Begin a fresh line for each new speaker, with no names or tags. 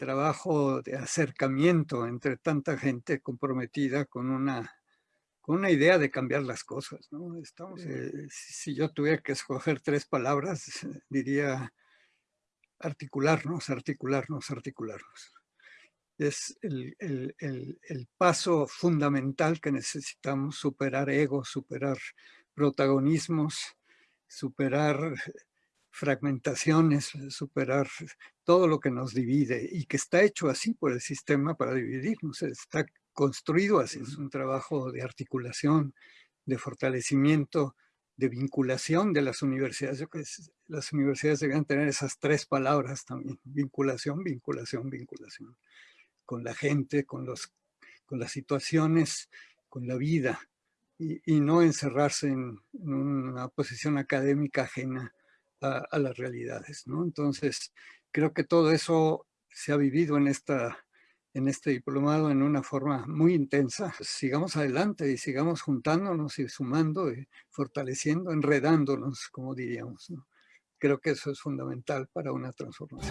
trabajo de acercamiento entre tanta gente comprometida con una, con una idea de cambiar las cosas. ¿no? Estamos, eh, si yo tuviera que escoger tres palabras, diría articularnos, articularnos, articularnos. Es el, el, el, el paso fundamental que necesitamos superar egos, superar protagonismos, superar fragmentaciones, superar todo lo que nos divide y que está hecho así por el sistema para dividirnos, está construido así, es un trabajo de articulación, de fortalecimiento, de vinculación de las universidades. Yo creo que las universidades debían tener esas tres palabras también, vinculación, vinculación, vinculación, con la gente, con, los, con las situaciones, con la vida, y, no encerrarse en, en una posición académica ajena a, las realidades. ¿no? Entonces, creo que todo eso se ha vivido en, esta, en este diplomado en una forma muy intensa. Sigamos adelante y sigamos juntándonos y sumando y fortaleciendo, enredándonos, como diríamos. Creo que eso es fundamental para una transformación.